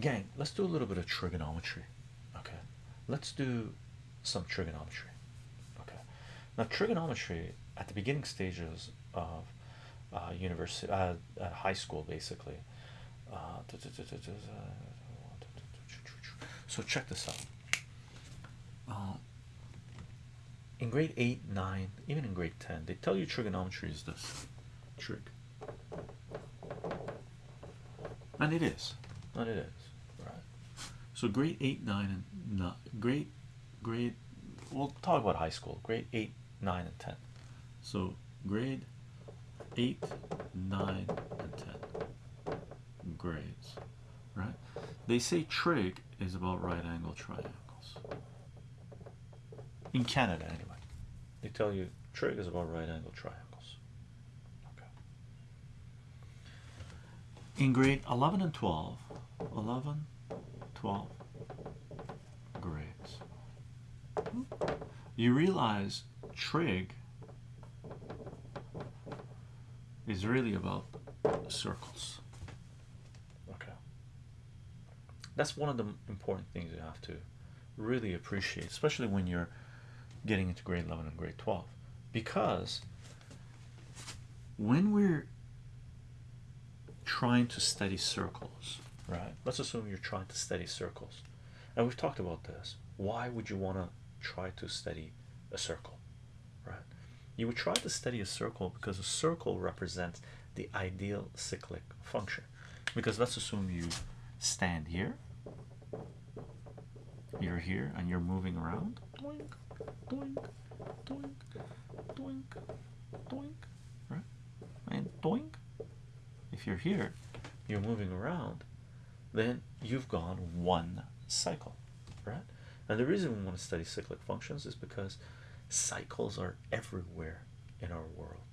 gang let's do a little bit of trigonometry okay let's do some trigonometry okay now trigonometry at the beginning stages of uh, university uh, at high school basically uh, so check this out uh, in grade 8 9 even in grade 10 they tell you trigonometry is this trig and it is and it is so grade 8 9 and not grade grade we'll talk about high school. Grade 8 9 and 10 so grade 8 9 and 10 grades right? They say trig is about right angle triangles. In Canada anyway. They tell you trig is about right angle triangles. Okay. In grade 11 and 12 11 12 grades. You realize trig is really about circles. Okay. That's one of the important things you have to really appreciate especially when you're getting into grade 11 and grade 12 because when we're trying to study circles right. Let's assume you're trying to study circles. And we've talked about this. Why would you want to try to study a circle? Right. You would try to study a circle because a circle represents the ideal cyclic function. Because let's assume you stand here. You're here and you're moving around. Doink doink doink doink doink. Right. And doink. If you're here you're moving around then you've gone one cycle right? And the reason we want to study cyclic functions is because cycles are everywhere in our world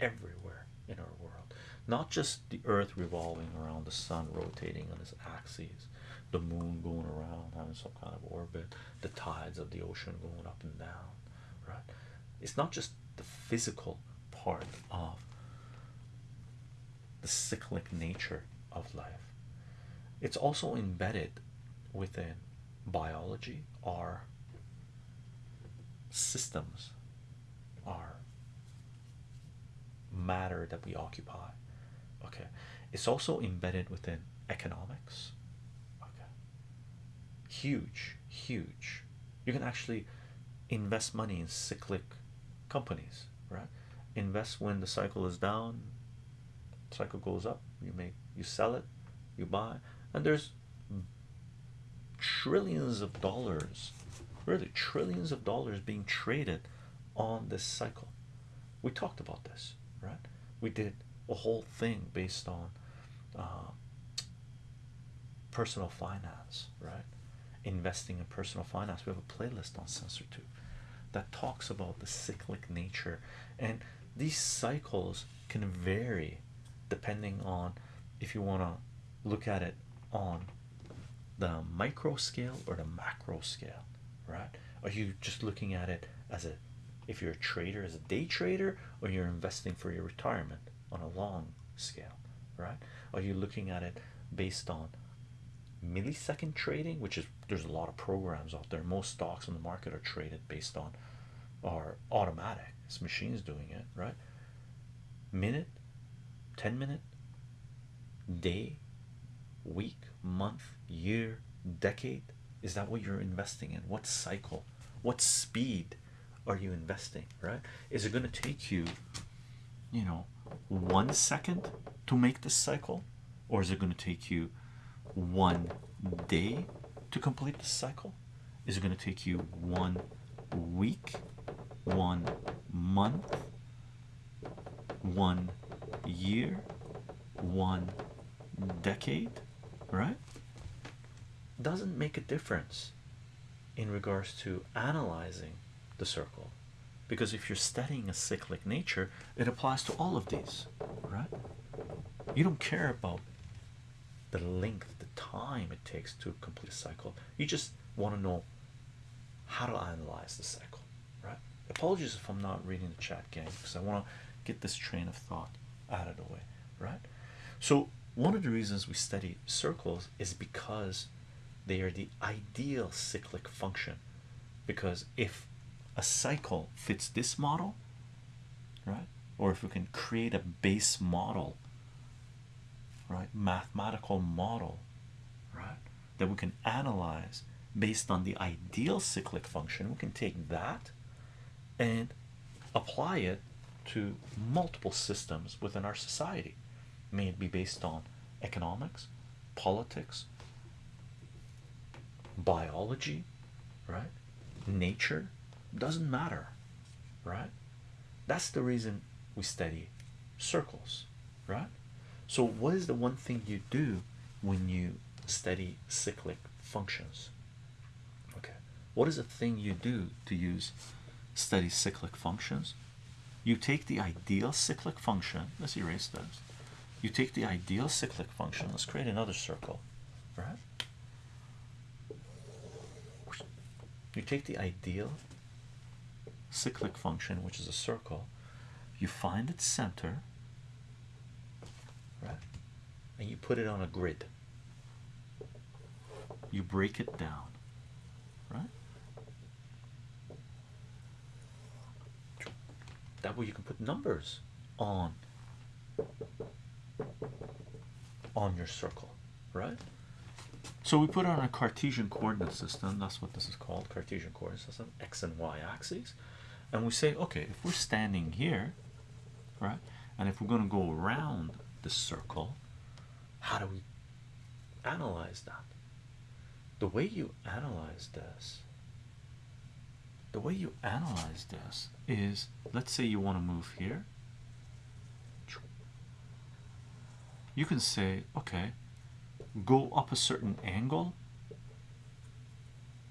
everywhere in our world. Not just the earth revolving around the sun rotating on its axis the moon going around having some kind of orbit the tides of the ocean going up and down right? It's not just the physical part of the cyclic nature of life it's also embedded within biology our systems our matter that we occupy okay? It's also embedded within economics okay? Huge huge. You can actually invest money in cyclic companies right? Invest when the cycle is down cycle goes up you make you sell it you buy and there's trillions of dollars really trillions of dollars being traded on this cycle. We talked about this right? We did a whole thing based on uh, personal finance right? Investing in personal finance. We have a playlist on sensor 2 that talks about the cyclic nature. And these cycles can vary depending on if you want to look at it on the micro scale or the macro scale right? Are you just looking at it as a if you're a trader as a day trader or you're investing for your retirement on a long scale right? Are you looking at it based on millisecond trading which is there's a lot of programs out there. Most stocks in the market are traded based on are automatic it's machines doing it right? Minute 10 minute day week month year decade? Is that what you're investing in? What cycle? What speed are you investing right? Is it going to take you you know one second to make this cycle? Or is it going to take you one day to complete the cycle? Is it going to take you one week one month one year one decade right. doesn't make a difference in regards to analyzing the circle. Because if you're studying a cyclic nature it applies to all of these. Right? You don't care about the length the time it takes to complete a cycle. You just want to know how to analyze the cycle. Right? Apologies if i'm not reading the chat gang because i want to get this train of thought out of the way. Right? So one of the reasons we study circles is because they are the ideal cyclic function. Because if a cycle fits this model right or if we can create a base model right mathematical model right that we can analyze based on the ideal cyclic function we can take that and apply it to multiple systems within our society may it be based on economics politics biology right? Nature doesn't matter right? That's the reason we study circles right? So what is the one thing you do when you study cyclic functions? Okay what is the thing you do to use study cyclic functions? You take the ideal cyclic function let's erase this you take the ideal cyclic function. Let's create another circle. Right? You take the ideal cyclic function which is a circle. You find its center right? And you put it on a grid. You break it down right? That way you can put numbers on on your circle right? So we put on a Cartesian coordinate system. That's what this is called Cartesian coordinate system x and y axes. And we say okay if we're standing here right and if we're going to go around the circle how do we analyze that? The way you analyze this the way you analyze this is let's say you want to move here you can say okay go up a certain angle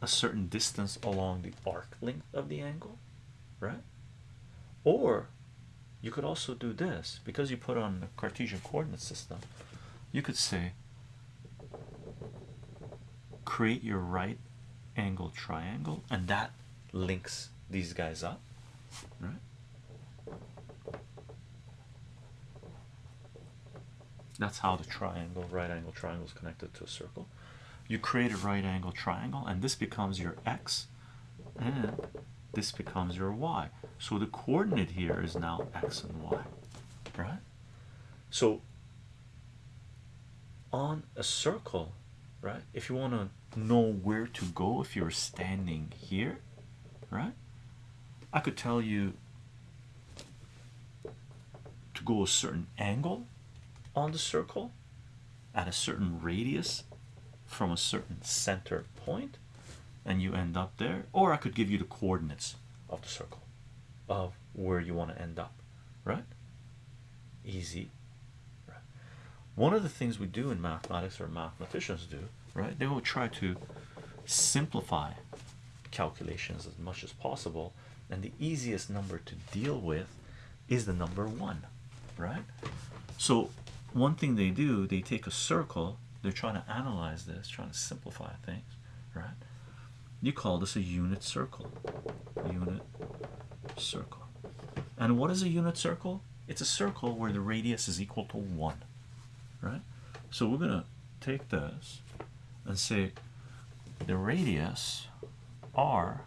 a certain distance along the arc length of the angle right? Or you could also do this because you put on the Cartesian coordinate system you could say create your right angle triangle and that links these guys up right that's how the triangle right angle triangle is connected to a circle. You create a right angle triangle and this becomes your x and this becomes your y. So the coordinate here is now x and y right? So on a circle right if you want to know where to go if you're standing here right I could tell you to go a certain angle on the circle at a certain radius from a certain center point and you end up there or I could give you the coordinates of the circle of where you want to end up right? Easy right? One of the things we do in mathematics or mathematicians do right they will try to simplify calculations as much as possible and the easiest number to deal with is the number one right? So one thing they do they take a circle they're trying to analyze this trying to simplify things right? You call this a unit circle. Unit circle. And what is a unit circle? It's a circle where the radius is equal to one right? So we're gonna take this and say the radius r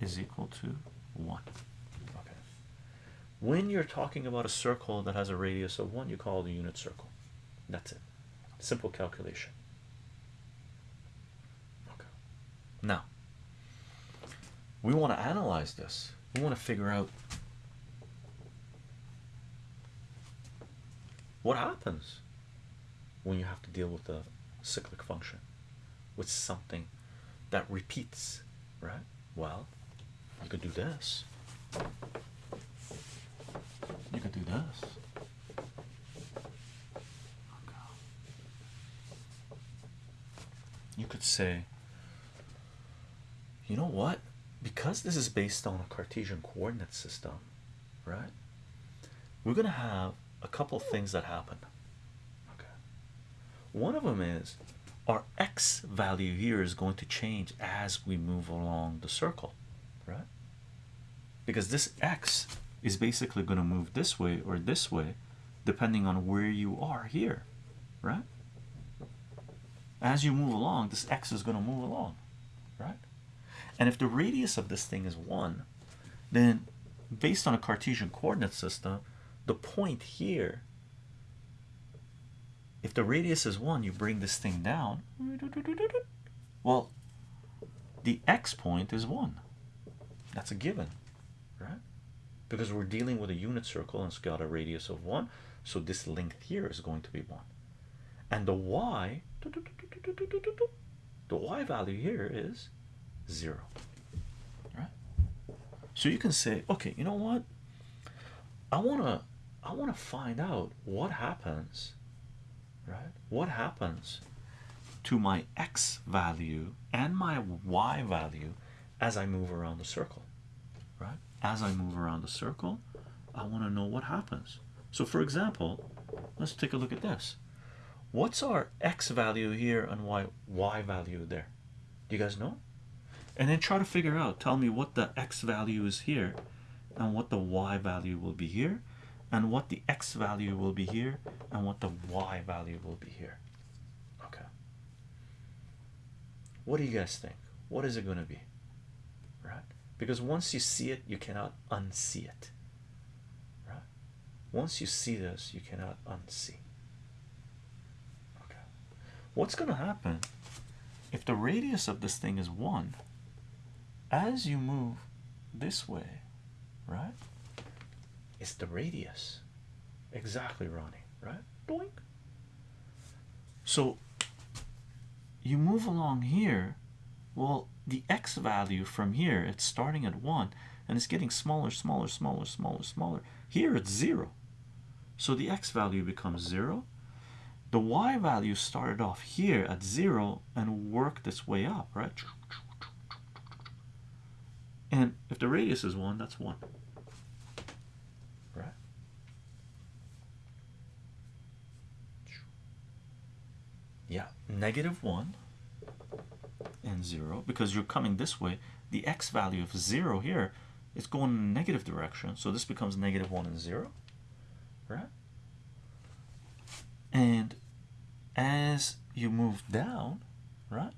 is equal to one when you're talking about a circle that has a radius of one you call it a unit circle. That's it. Simple calculation. Okay. Now we want to analyze this. We want to figure out what happens when you have to deal with a cyclic function with something that repeats right? Well you could do this could you could say you know what? Because this is based on a Cartesian coordinate system right we're gonna have a couple things that happen. Okay. One of them is our x value here is going to change as we move along the circle right? Because this x is basically going to move this way or this way depending on where you are here right? As you move along, this x is going to move along, right? And if the radius of this thing is 1, then based on a Cartesian coordinate system, the point here, if the radius is 1, you bring this thing down. Well, the x point is 1. That's a given? Because we're dealing with a unit circle and it's got a radius of 1. So this length here is going to be 1. And the y, the y value here is 0. Right? So you can say, okay, you know what? I want to I want to find out what happens, right? What happens to my x value and my y value as I move around the circle, right? As I move around the circle, I want to know what happens. So, for example, let's take a look at this. What's our x value here and y y value there? Do you guys know? And then try to figure out. Tell me what the x value is here, and what the y value will be here, and what the x value will be here, and what the y value will be here. Okay. What do you guys think? What is it going to be? Because once you see it, you cannot unsee it. Right? Once you see this, you cannot unsee. Okay. What's going to happen if the radius of this thing is 1? As you move this way, right? It's the radius. Exactly, Ronnie, right? Doink. So you move along here. Well, the x value from here, it's starting at 1 and it's getting smaller, smaller, smaller, smaller, smaller. Here it's 0. So the x value becomes 0. The y value started off here at 0 and worked its way up, right? And if the radius is 1, that's 1. Right? Yeah, negative 1 and 0 because you're coming this way. The x value of 0 here is going in negative direction. So this becomes negative 1 and 0. Right? And as you move down, right,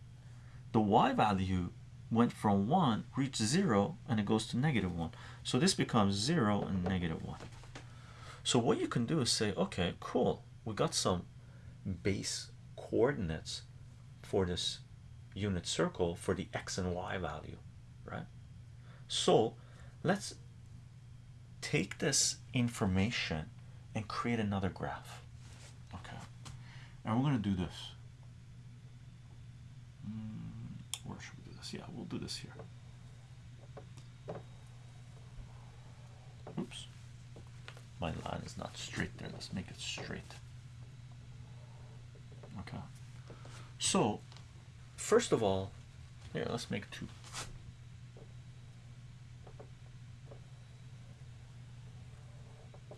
the y value went from 1 reached 0 and it goes to negative 1 so this becomes 0 and negative 1 so what you can do is say okay cool we got some base coordinates for this unit circle for the x and y value right? So let's take this information and create another graph okay? And we're going to do this. Mm, where should we do this? Yeah we'll do this here. Oops. My line is not straight there. Let's make it straight. Okay. So first of all here let's make two.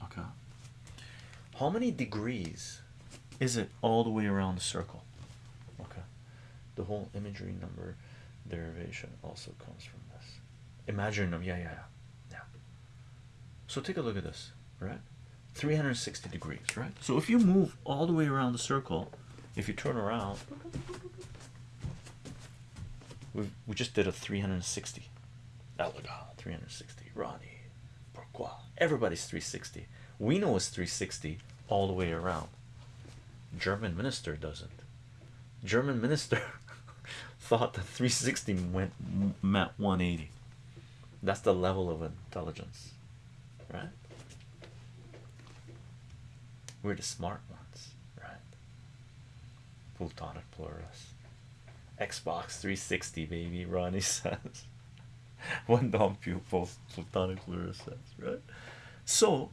Okay. How many degrees is it all the way around the circle? Okay. The whole imagery number derivation also comes from this. Imaginary number yeah yeah yeah. Yeah. So take a look at this right? 360 degrees right? So if you move all the way around the circle if you turn around we we just did a 360 Elegant ah, 360 Ronnie pourquoi? Everybody's 360 we know it's 360 all the way around. German minister doesn't. German minister thought that 360 went meant 180 that's the level of intelligence right? We're the smart ones right? Plutonic plurus Xbox 360 baby Ronnie says. One dumb pupil Plutonic plurus says right? So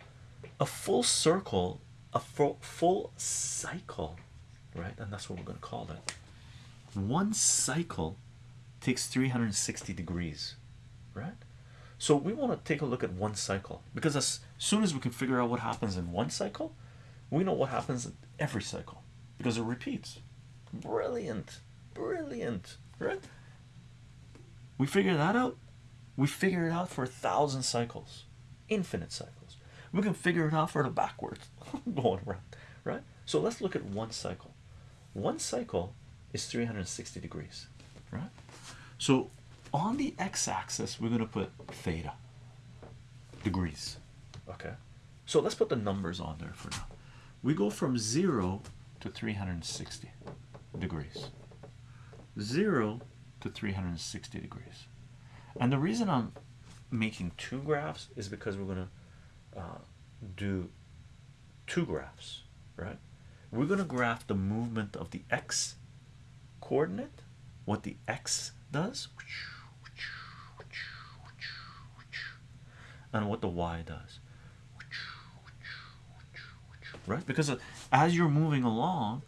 a full circle a full, full cycle right? And that's what we're going to call it. One cycle takes 360 degrees right? So we want to take a look at one cycle. Because as soon as we can figure out what happens in one cycle we know what happens in every cycle. Because it repeats. Brilliant brilliant right? We figure that out. We figure it out for a thousand cycles infinite cycles. We can figure it out for the backwards going around right? So let's look at one cycle. One cycle is 360 degrees right? So on the x-axis we're going to put theta degrees okay? So let's put the numbers on there for now. We go from 0 to 360 degrees 0 to 360 degrees. And the reason i'm making two graphs is because we're going to uh, do two graphs right? We're going to graph the movement of the x coordinate what the x does and what the y does. Right? Because as you're moving along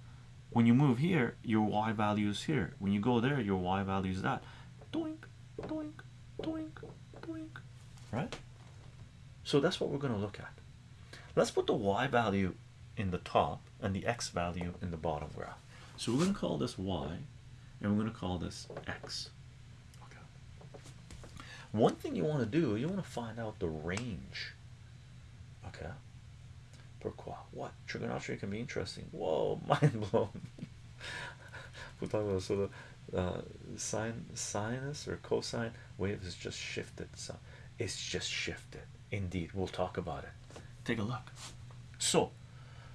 when you move here your y value is here. When you go there your y value is that. Doink doink doink doink. Right? So that's what we're going to look at. Let's put the y value in the top and the x value in the bottom graph. So we're going to call this y and we're going to call this x. Okay. One thing you want to do you want to find out the range. Okay pourquoi what? Trigonometry can be interesting. Whoa mind blown. We're talking about sort of uh, sine sinus or cosine. Wave is just shifted so it's just shifted. Indeed we'll talk about it. Take a look. So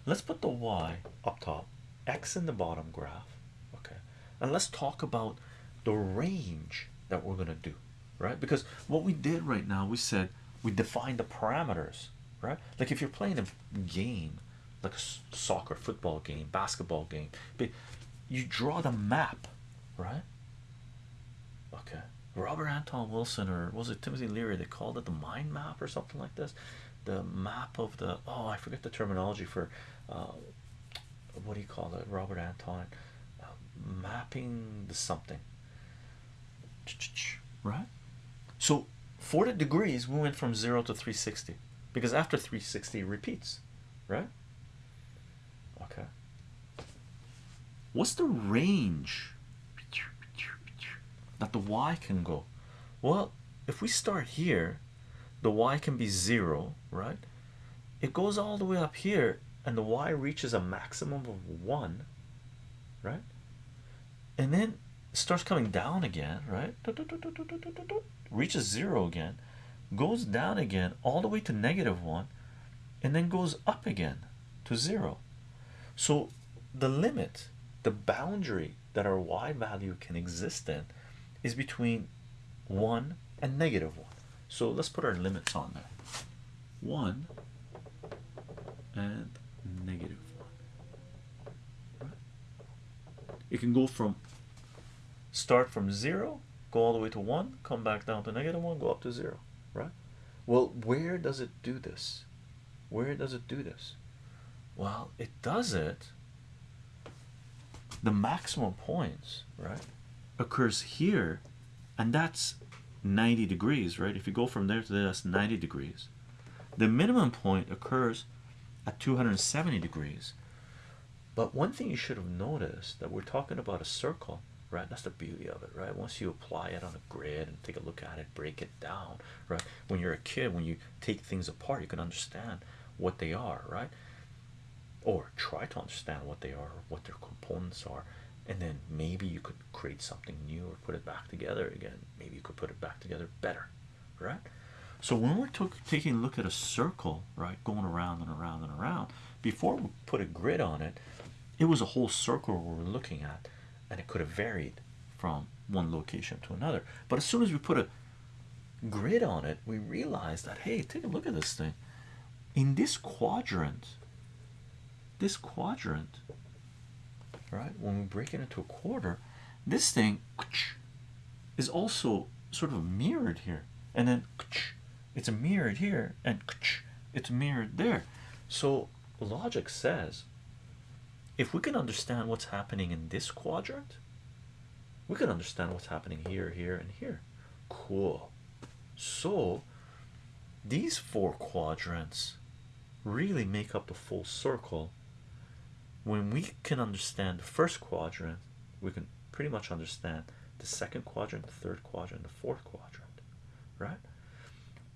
let's put the y up top x in the bottom graph okay? And let's talk about the range that we're going to do right? Because what we did right now we said we defined the parameters right? Like if you're playing a game like a soccer football game basketball game but you draw the map right? Okay. Robert anton wilson or was it timothy leary they called it the mind map or something like this? The map of the oh i forget the terminology for uh, what do you call it? Robert anton uh, mapping the something. Right? So 40 degrees we went from 0 to 360 because after 360 repeats right? Okay. What's the range? That the y can go. Well if we start here the y can be zero right? It goes all the way up here and the y reaches a maximum of one right? And then starts coming down again right? Reaches zero again goes down again all the way to negative one and then goes up again to zero. So the limit the boundary that our y value can exist in is between 1 and negative 1 so let's put our limits on there. 1 and negative 1 it can go from start from 0 go all the way to 1 come back down to negative 1 go up to 0 right? Well where does it do this? Where does it do this? Well it does it the maximum points right occurs here and that's 90 degrees right? If you go from there to there that's 90 degrees. The minimum point occurs at 270 degrees. But one thing you should have noticed that we're talking about a circle right that's the beauty of it right? Once you apply it on a grid and take a look at it break it down right? When you're a kid when you take things apart you can understand what they are right? Or try to understand what they are what their components are and then maybe you could create something new or put it back together again. Maybe you could put it back together better right? So when we're taking a look at a circle right going around and around and around before we put a grid on it it was a whole circle we were looking at and it could have varied from one location to another. But as soon as we put a grid on it we realized that hey take a look at this thing. In this quadrant this quadrant right when we break it into a quarter this thing is also sort of mirrored here. And then it's mirrored here and it's mirrored there. So logic says if we can understand what's happening in this quadrant we can understand what's happening here here and here. Cool. So these four quadrants really make up the full circle. When we can understand the first quadrant we can pretty much understand the second quadrant the third quadrant the fourth quadrant right?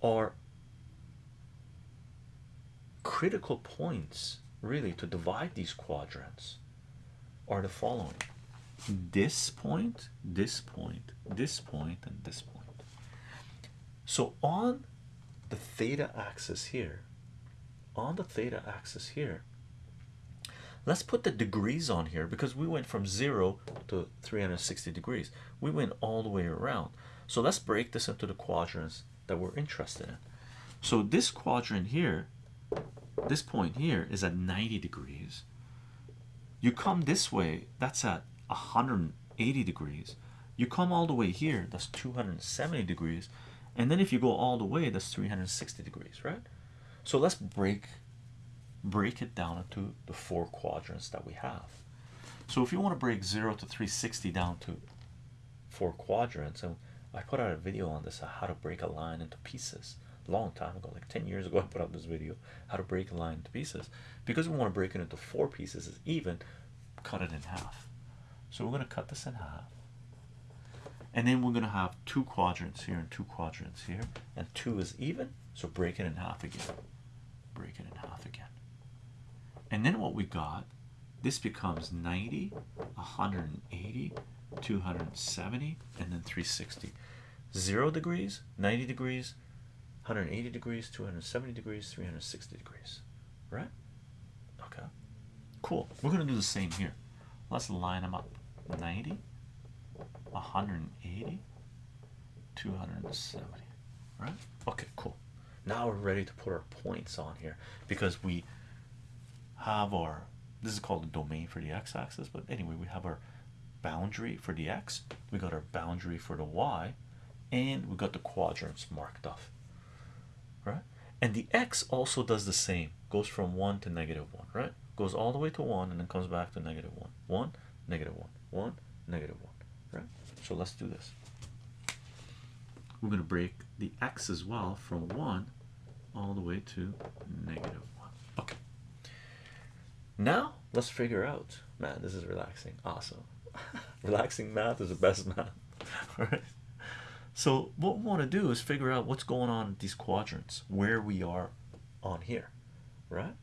Are critical points really to divide these quadrants are the following. This point this point this point and this point. So on the theta axis here on the theta axis here let's put the degrees on here because we went from 0 to 360 degrees. We went all the way around. So let's break this into the quadrants that we're interested in. So this quadrant here this point here is at 90 degrees. You come this way that's at 180 degrees. You come all the way here that's 270 degrees. And then if you go all the way that's 360 degrees right? So let's break break it down into the four quadrants that we have. So if you want to break 0 to 360 down to four quadrants and I put out a video on this on how to break a line into pieces long time ago like 10 years ago I put out this video how to break a line into pieces. Because we want to break it into four pieces is even cut it in half. So we're going to cut this in half. And then we're going to have two quadrants here and two quadrants here and two is even so break it in half again. Break it in half again. And then what we got this becomes 90 180 270 and then 360 zero degrees 90 degrees 180 degrees 270 degrees 360 degrees. Right? Okay. Cool. We're gonna do the same here. Let's line them up. 90 180 270 right? Okay cool. Now we're ready to put our points on here because we have our this is called the domain for the x-axis but anyway we have our boundary for the x we got our boundary for the y and we got the quadrants marked off right? And the x also does the same. Goes from 1 to negative 1 right? Goes all the way to 1 and then comes back to negative 1 1 negative 1 1 negative 1 right? So let's do this. We're going to break the x as well from 1 all the way to negative 1 okay. Now let's figure out man this is relaxing. Awesome. Relaxing math is the best math. All right so what we want to do is figure out what's going on in these quadrants where we are on here right?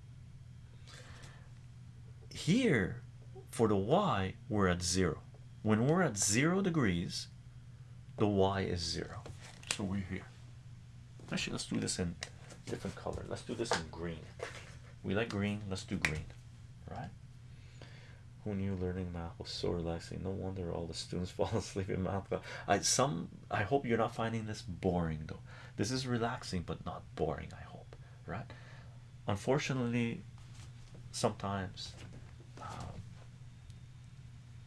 Here for the y we're at zero. When we're at zero degrees the y is zero. So we're here. Actually let's do this in different color. Let's do this in green. We like green let's do green right who knew learning math was so relaxing? No wonder all the students fall asleep in math i some i hope you're not finding this boring though. This is relaxing but not boring i hope right? Unfortunately sometimes um,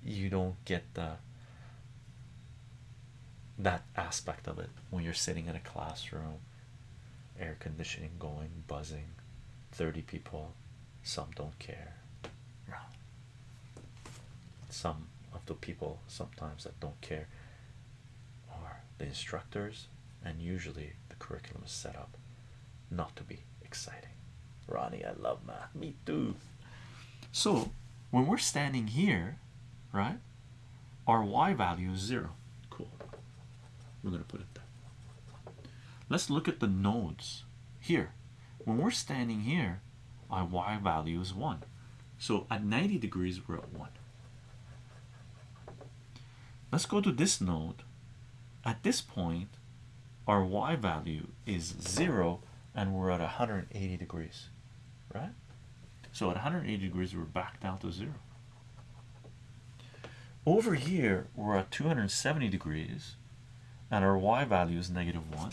you don't get the that aspect of it when you're sitting in a classroom air conditioning going buzzing 30 people some don't care some of the people sometimes that don't care are the instructors and usually the curriculum is set up not to be exciting. Ronnie I love math. Me too. So when we're standing here right our y value is zero. Cool. We're going to put it there. Let's look at the nodes here. When we're standing here our y value is 1 so at 90 degrees we're at 1 let's go to this node. At this point our y value is 0 and we're at 180 degrees right? So at 180 degrees we're back down to 0 over here we're at 270 degrees and our y value is negative 1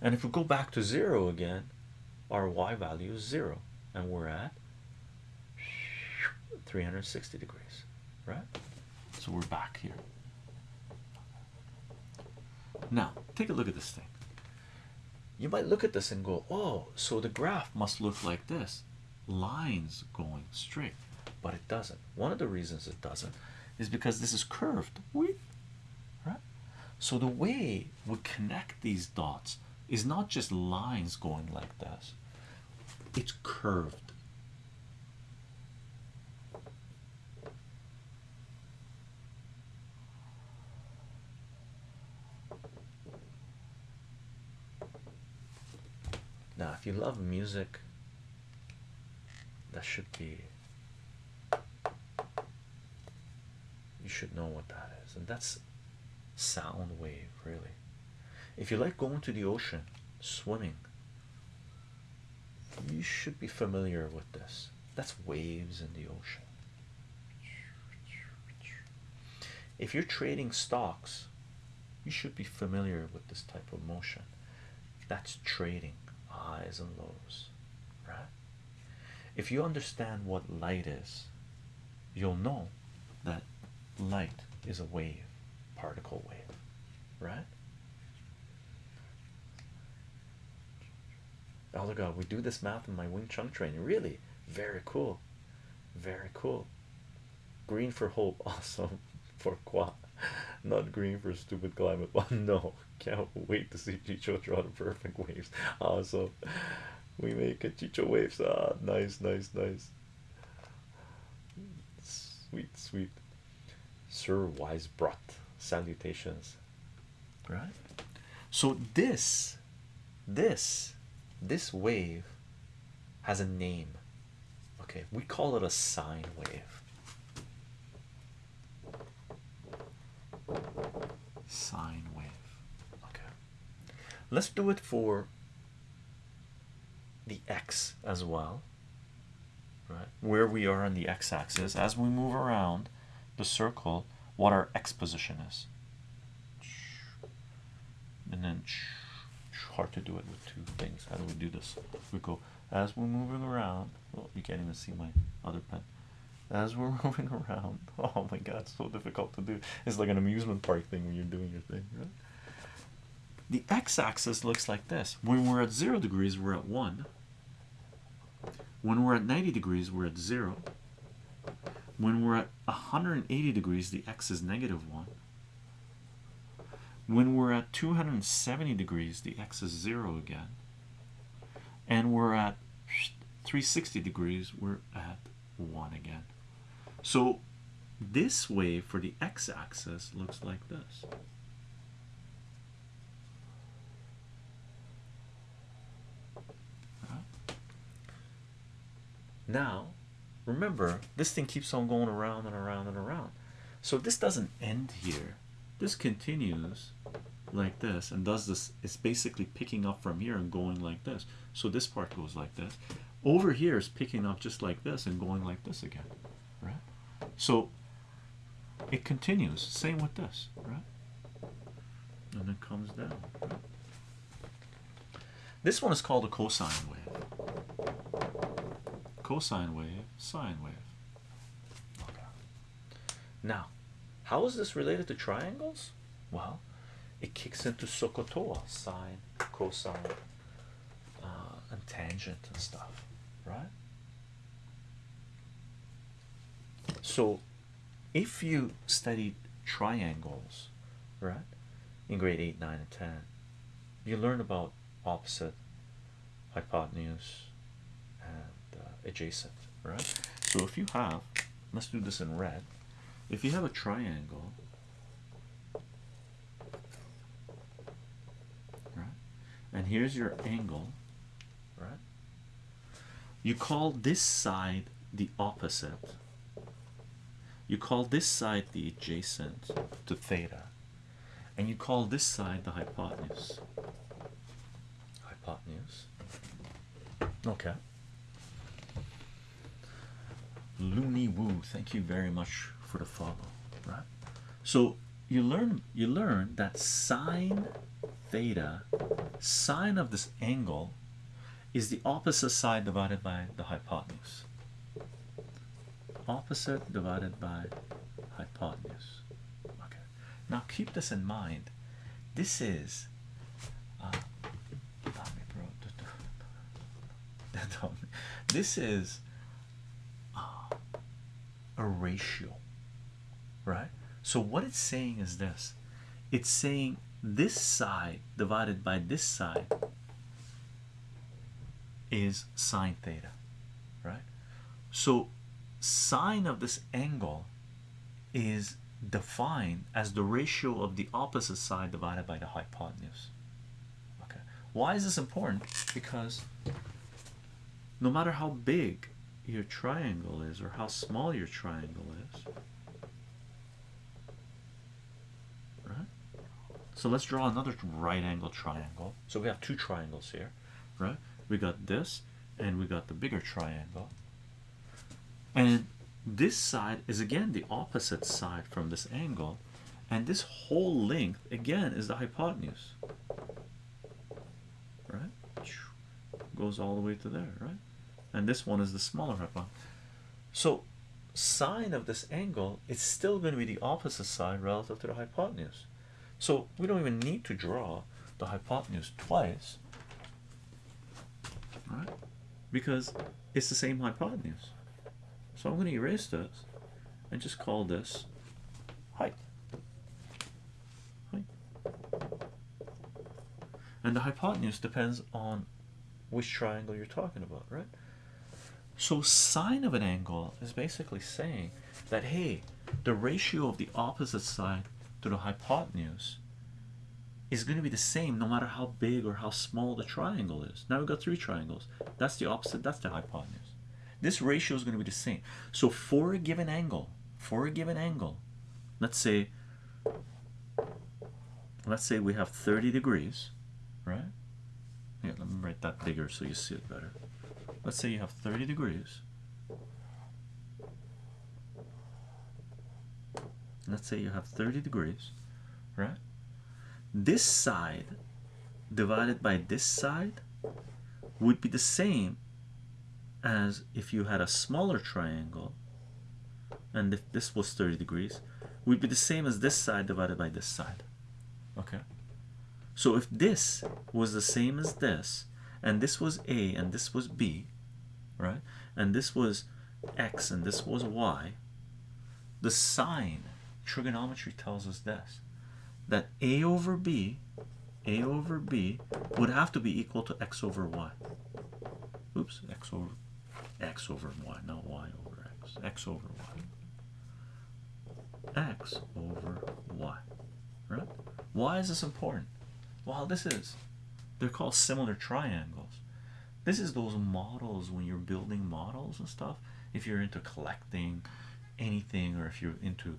and if we go back to 0 again our y value is 0 and we're at 360 degrees right? So we're back here. Now take a look at this thing. You might look at this and go oh so the graph must look like this. Lines going straight. But it doesn't. One of the reasons it doesn't is because this is curved. Right? So the way we connect these dots is not just lines going like this. It's curved Now, if you love music, that should be you should know what that is, and that's sound wave, really. If you like going to the ocean, swimming, you should be familiar with this. That's waves in the ocean. If you're trading stocks, you should be familiar with this type of motion. That's trading highs and lows, right? If you understand what light is, you'll know that light is a wave, particle wave, right? Elder God, we do this math in my Wing Chun training. Really, very cool, very cool. Green for hope, awesome for qua, not green for stupid climate. But no, can't wait to see Chicho draw the perfect waves. Awesome, we make it Chicho waves. Ah, nice, nice, nice. Sweet, sweet. Sir Wisebrought, salutations. Right. So this, this, this wave has a name. Okay, we call it a sine wave. Sine wave. Okay, let's do it for the x as well. Right, where we are on the x-axis as we move around the circle, what our x position is, and then hard to do it with two things. How do we do this? We go as we're moving around. Well, you can't even see my other pen. As we're moving around, oh my god, so difficult to do. It's like an amusement park thing when you're doing your thing, right? The x-axis looks like this. When we're at zero degrees, we're at one. When we're at 90 degrees, we're at zero. When we're at 180 degrees, the x is negative one. When we're at 270 degrees, the x is zero again. And we're at 360 degrees, we're at one again. So this wave for the x-axis looks like this. Now, remember, this thing keeps on going around and around and around. So this doesn't end here. This continues like this and does this. It's basically picking up from here and going like this. So this part goes like this. Over here is picking up just like this and going like this again? So it continues. Same with this, right? And it comes down. This one is called a cosine wave. Cosine wave, sine wave. Okay. Now, how is this related to triangles? Well, it kicks into SOHCAHTOA, sine, cosine, uh, and tangent and stuff, right? So, if you studied triangles, right, in grade 8, 9, and 10, you learn about opposite, hypotenuse, and uh, adjacent, right? So, if you have, let's do this in red, if you have a triangle, right, and here's your angle, right, you call this side the opposite you call this side the adjacent to theta and you call this side the hypotenuse. Hypotenuse. Okay. Loony woo thank you very much for the follow right? So you learn you learn that sine theta sine of this angle is the opposite side divided by the hypotenuse opposite divided by hypotenuse. Okay. Now keep this in mind. This is uh, this is uh, a ratio right? So what it's saying is this. It's saying this side divided by this side is sine theta right? So sine of this angle is defined as the ratio of the opposite side divided by the hypotenuse. Okay. Why is this important? Because no matter how big your triangle is or how small your triangle is right? So let's draw another right angle triangle. So we have two triangles here right? We got this and we got the bigger triangle and this side is again the opposite side from this angle. And this whole length again is the hypotenuse. Right? Goes all the way to there right? And this one is the smaller hypotenuse so sine of this angle is still going to be the opposite side relative to the hypotenuse. So we don't even need to draw the hypotenuse twice right? Because it's the same hypotenuse so I'm going to erase this and just call this height. Height. And the hypotenuse depends on which triangle you're talking about right? So sine of an angle is basically saying that hey the ratio of the opposite side to the hypotenuse is going to be the same no matter how big or how small the triangle is. Now we've got three triangles. That's the opposite that's the hypotenuse this ratio is going to be the same. So for a given angle for a given angle let's say let's say we have 30 degrees right? Yeah let me write that bigger so you see it better. Let's say you have 30 degrees. Let's say you have 30 degrees right? This side divided by this side would be the same as if you had a smaller triangle and if this was 30 degrees would be the same as this side divided by this side. Okay? So if this was the same as this and this was a and this was b right? And this was x and this was y the sine trigonometry tells us this that a over b a over b would have to be equal to x over y. Oops x over x over y not y over x. X over y. X over y right? Why is this important? Well this is. They're called similar triangles. This is those models when you're building models and stuff if you're into collecting anything or if you're into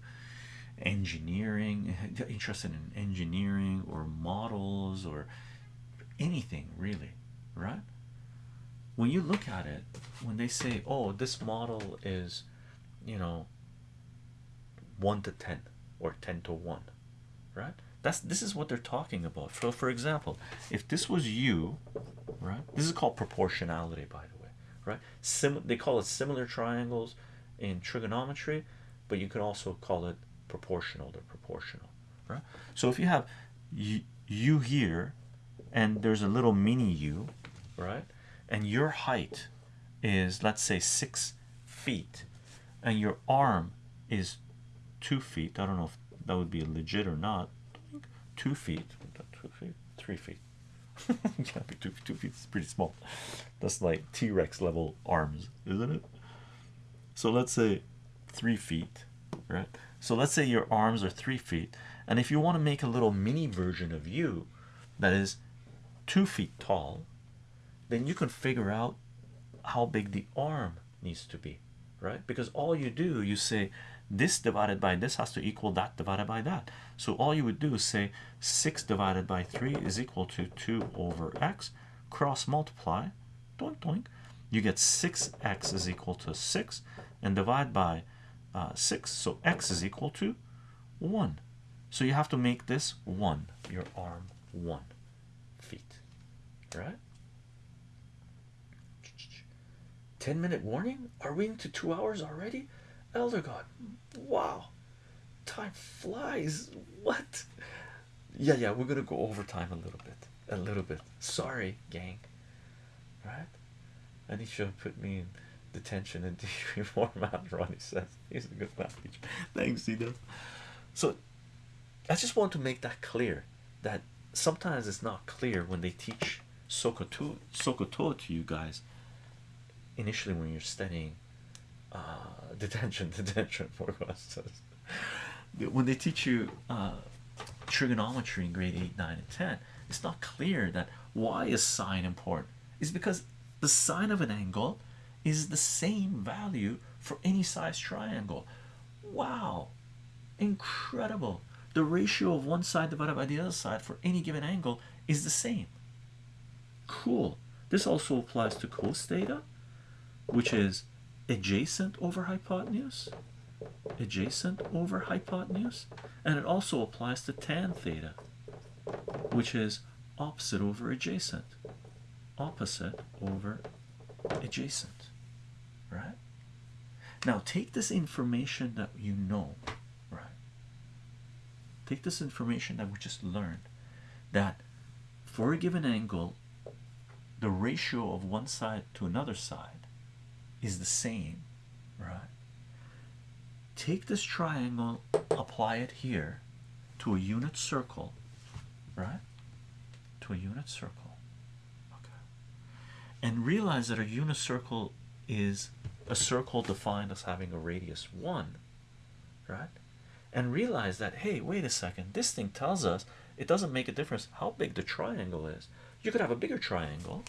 engineering interested in engineering or models or anything really right when you look at it when they say oh this model is you know 1 to 10 or 10 to 1 right? That's this is what they're talking about. So, for example if this was you right? This is called proportionality by the way right? Sim they call it similar triangles in trigonometry but you can also call it proportional they're proportional right? So if you have you here and there's a little mini you right and your height is let's say six feet and your arm is two feet I don't know if that would be legit or not two feet two feet three feet. Be two, two feet it's pretty small. That's like T-Rex level arms isn't it? So let's say three feet right? So let's say your arms are three feet and if you want to make a little mini version of you that is two feet tall then you can figure out how big the arm needs to be right? Because all you do you say this divided by this has to equal that divided by that. So all you would do is say 6 divided by 3 is equal to 2 over x. Cross multiply. Doink doink. You get 6x is equal to 6 and divide by uh, 6 so x is equal to 1 so you have to make this 1 your arm 1 feet right 10 minute warning? Are we into two hours already? Elder god wow. Time flies. What? Yeah yeah we're gonna go over time a little bit. A little bit. Sorry gang. Right? Need you to put me in detention and teach format Ronnie says. He's a good math teacher. Thanks he so I just want to make that clear that sometimes it's not clear when they teach SOHCAHTOA SOHCAHTOA to you guys initially when you're studying uh, detention detention for says when they teach you uh, trigonometry in grade 8 9 and 10 it's not clear that why is sine important. Is because the sine of an angle is the same value for any size triangle. Wow. Incredible. The ratio of one side divided by the other side for any given angle is the same. Cool. This also applies to cos theta which is adjacent over hypotenuse adjacent over hypotenuse and it also applies to tan theta which is opposite over adjacent opposite over adjacent right? Now take this information that you know right? Take this information that we just learned that for a given angle the ratio of one side to another side is the same right? Take this triangle apply it here to a unit circle right? To a unit circle okay? And realize that a unit circle is a circle defined as having a radius 1 right? And realize that hey wait a second this thing tells us it doesn't make a difference how big the triangle is. You could have a bigger triangle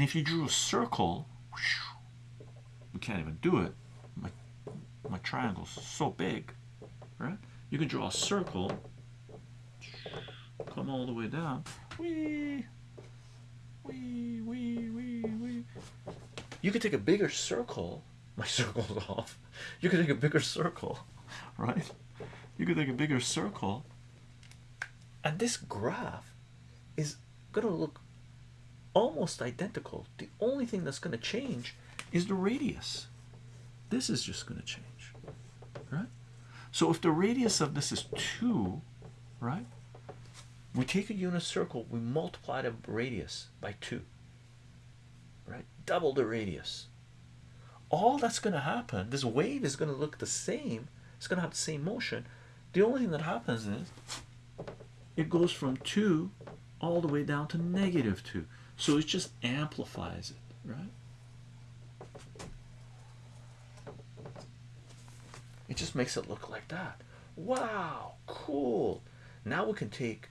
and if you drew a circle we can't even do it. My my triangle's so big right? You can draw a circle come all the way down. Wee wee wee wee wee you could take a bigger circle. My circle's off. You could take a bigger circle right? You could take a bigger circle. And this graph is gonna look almost identical. The only thing that's going to change is the radius. This is just going to change right? So if the radius of this is 2 right we take a unit circle we multiply the radius by 2 right? Double the radius. All that's going to happen this wave is going to look the same it's going to have the same motion. The only thing that happens is it goes from 2 all the way down to negative 2 so it just amplifies it right? It just makes it look like that. Wow cool. Now we can take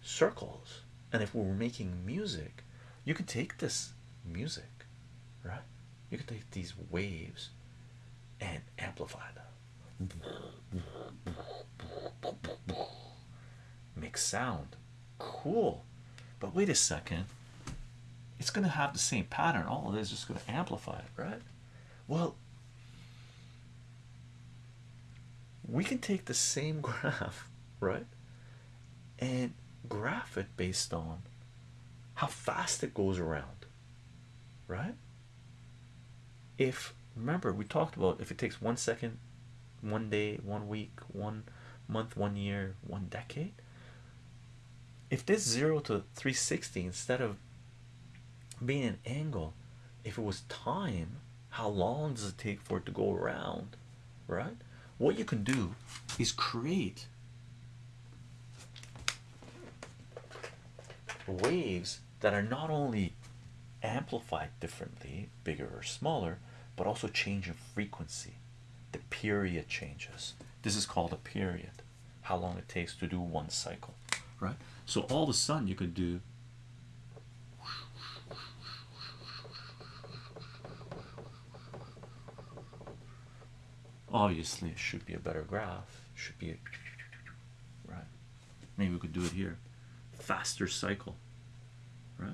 circles and if we were making music you can take this music right? You can take these waves and amplify them. Make sound. Cool but wait a second. It's going to have the same pattern. All of this is just going to amplify it right? Well we can take the same graph right and graph it based on how fast it goes around right? If remember we talked about if it takes one second one day one week one month one year one decade if this 0 to 360 instead of being an angle if it was time how long does it take for it to go around right? What you can do is create waves that are not only amplified differently bigger or smaller but also change in frequency. The period changes. This is called a period how long it takes to do one cycle right so all of a sudden you could do obviously it should be a better graph. It should be a, right. Maybe we could do it here. Faster cycle right?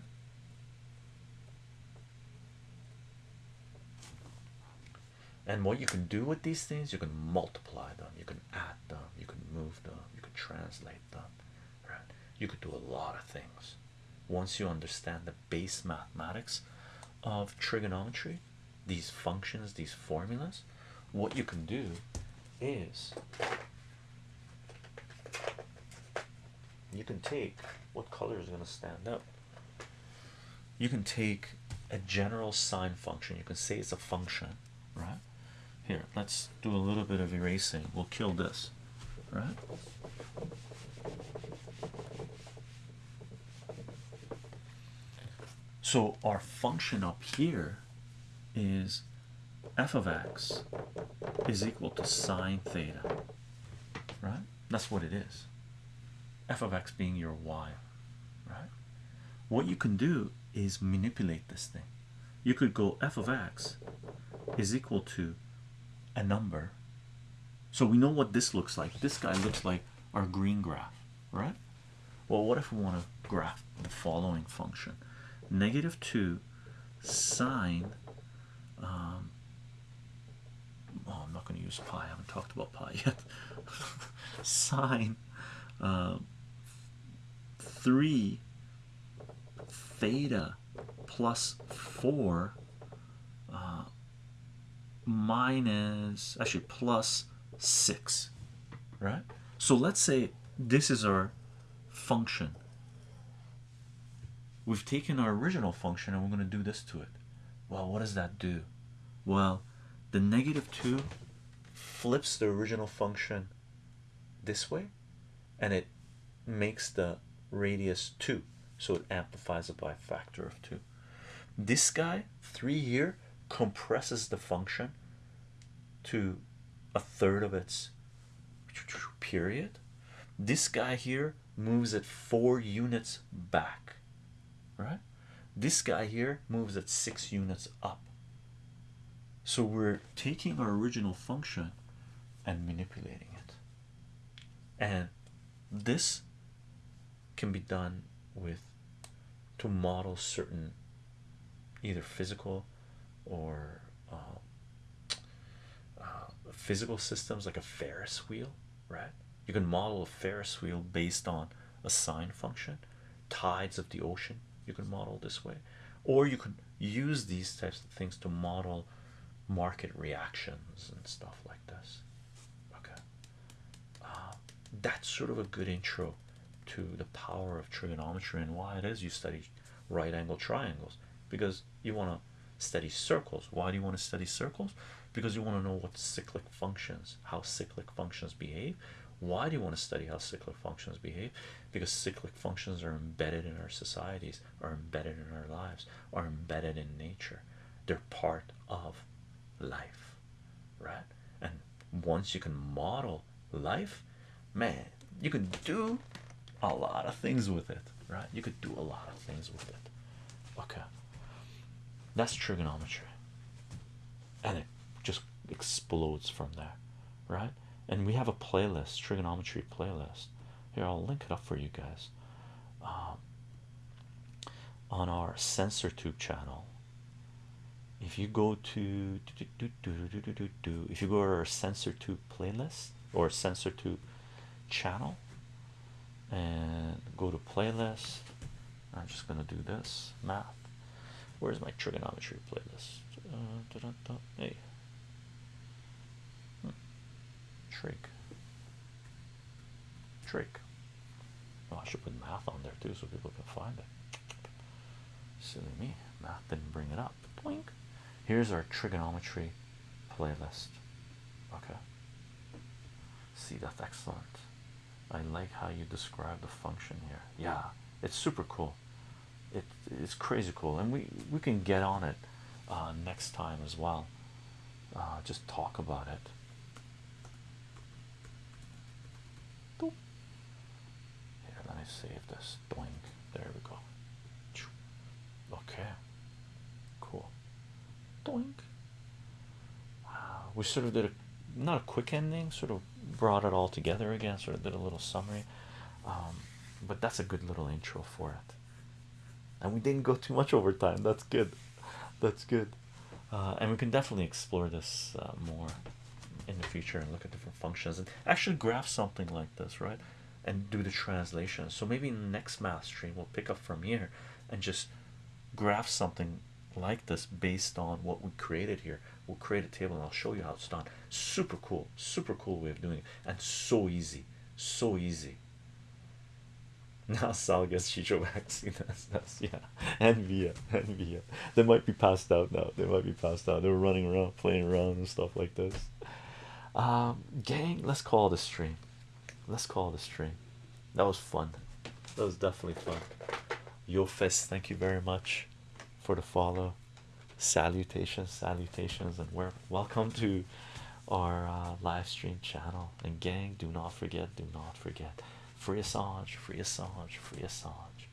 And what you can do with these things you can multiply them. You can add them. You can move them. You can translate them you could do a lot of things. Once you understand the base mathematics of trigonometry these functions these formulas what you can do is you can take what color is going to stand up. You can take a general sine function. You can say it's a function right? Here let's do a little bit of erasing. We'll kill this right so our function up here is f of x is equal to sine theta right That's what it is. f of x being your y, right? What you can do is manipulate this thing. You could go f of x is equal to a number. So we know what this looks like. This guy looks like our green graph, right? Well, what if we want to graph the following function? Negative 2 sine um, oh, I'm not going to use pi. I haven't talked about pi yet. Sine uh, 3 theta plus 4 uh, minus actually plus 6 right so let's say this is our function we've taken our original function and we're going to do this to it. Well what does that do? Well the negative 2 flips the original function this way and it makes the radius 2 so it amplifies it by a factor of 2 this guy 3 here compresses the function to a third of its period. This guy here moves it four units back right this guy here moves at six units up so we're taking our original function and manipulating it and this can be done with to model certain either physical or uh, uh, physical systems like a Ferris wheel, right? You can model a Ferris wheel based on a sine function, tides of the ocean. You can model this way, or you could use these types of things to model market reactions and stuff like this. Okay, uh, that's sort of a good intro to the power of trigonometry and why it is you study right angle triangles because you want to study circles. Why do you want to study circles? Because you want to know what cyclic functions, how cyclic functions behave. Why do you want to study how cyclic functions behave? Because cyclic functions are embedded in our societies, are embedded in our lives, are embedded in nature. They're part of life, right? And once you can model life, man, you can do a lot of things with it, right? You could do a lot of things with it. Okay, that's trigonometry, and it just explodes from there, right? And we have a playlist, trigonometry playlist. Here, I'll link it up for you guys um, on our CensorTube channel. If you go to if you go to our CensorTube playlist or CensorTube channel and go to playlist I'm just gonna do this math where's my trigonometry playlist uh, hey trig trig oh, I should put math on there too so people can find it. Silly me. Math didn't bring it up. Boink. here's our trigonometry playlist. Okay. See that's excellent. I like how you describe the function here. Yeah it's super cool. It, it's crazy cool and we we can get on it uh, next time as well. Uh, just talk about it me save this doink there we go. Okay. Cool. Doink. Wow. We sort of did a not a quick ending sort of brought it all together again sort of did a little summary. Um, but that's a good little intro for it. And we didn't go too much over time that's good. That's good. Uh, and we can definitely explore this uh, more in the future and look at different functions. And actually graph something like this right and do the translation. So maybe next math stream we'll pick up from here and just graph something like this based on what we created here. We'll create a table and I'll show you how it's done. Super cool super cool way of doing it and so easy so easy. Now Sal gets Chycho vaccine that's, that's yeah. And Via and Via they might be passed out now they might be passed out. They were running around playing around and stuff like this. Um gang let's call the stream let's call the stream that was fun that was definitely fun yo thank you very much for the follow salutations salutations and we're welcome to our uh, live stream channel. And gang, do not forget, do not forget, free Assange, free Assange, free Assange.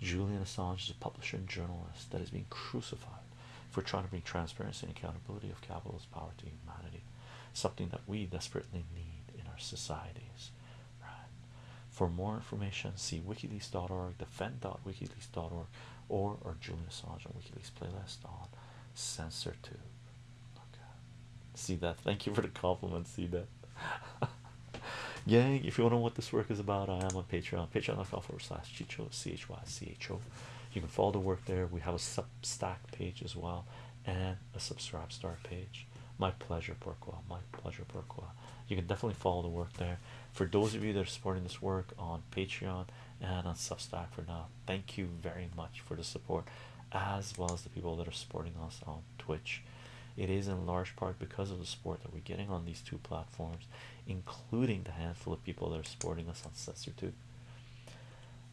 Julian Assange is a publisher and journalist that is being crucified for trying to bring transparency and accountability of capitalist power to humanity, something that we desperately need in our societies. For more information, see wikileaks.org, defend.wikileaks.org, or our Julian Assange on WikiLeaks playlist on CensorTube. Okay. See that? Thank you for the compliment. See that? Gang, if you want to know what this work is about, I am on Patreon, patreon.com forward slash chycho, C H Y C H O. You can follow the work there. We have a Substack page as well, and a subscribe star page. My pleasure, Pourquoi. My pleasure, Pourquoi. You can definitely follow the work there. For those of you that are supporting this work on Patreon and on Substack for now, thank you very much for the support, as well as the people that are supporting us on Twitch. It is in large part because of the support that we're getting on these two platforms, including the handful of people that are supporting us on CensorTube.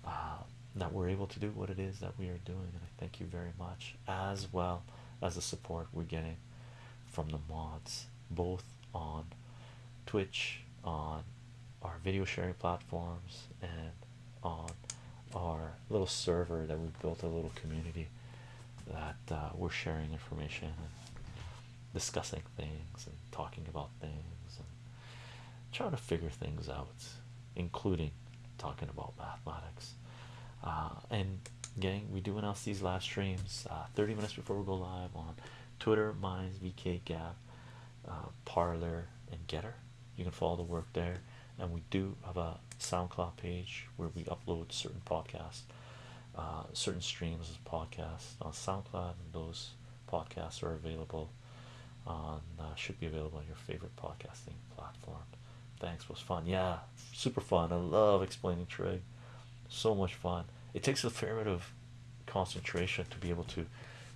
Uh, that we're able to do what it is that we are doing, and I thank you very much, as well as the support we're getting from the mods, both on Twitch, on our video sharing platforms, and on our little server that we built a little community that uh, we're sharing information and discussing things and talking about things and trying to figure things out, including talking about mathematics. Uh, and gang, we do announce these live streams uh, 30 minutes before we go live on Twitter, Minds, VK, Gab, uh, Parler, and Gettr. You can follow the work there, and we do have a SoundCloud page where we upload certain podcasts, uh, certain streams as podcasts on SoundCloud, and those podcasts are available on uh, should be available on your favorite podcasting platform. Thanks, was fun. Yeah, super fun. I love explaining trade. So much fun. It takes a fair bit of concentration to be able to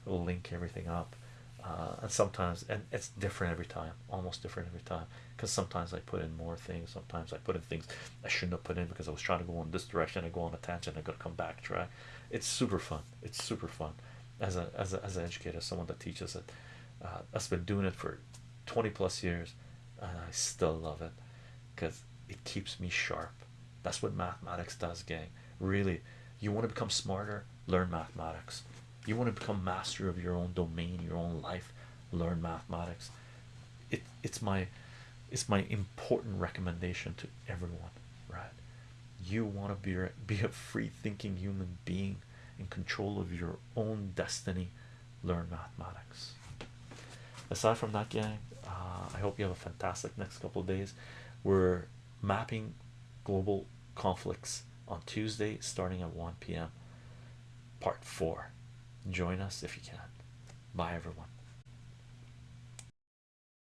link everything up. Uh, and sometimes, and it's different every time, almost different every time. Because sometimes I put in more things, sometimes I put in things I shouldn't have put in because I was trying to go in this direction. I go on a tangent, I got to come back track. It's super fun. It's super fun. As a as a as an educator, someone that teaches it, uh, I've been doing it for 20 plus years, and I still love it because it keeps me sharp. That's what mathematics does, gang. Really, you want to become smarter, learn mathematics. You want to become master of your own domain, your own life, learn mathematics. It it's my it's my important recommendation to everyone, right? You want to be be a free thinking human being in control of your own destiny, learn mathematics. Aside from that, gang, uh, I hope you have a fantastic next couple of days. We're mapping global conflicts on Tuesday starting at 1 p.m. Part 4. Join us if you can. Bye, everyone.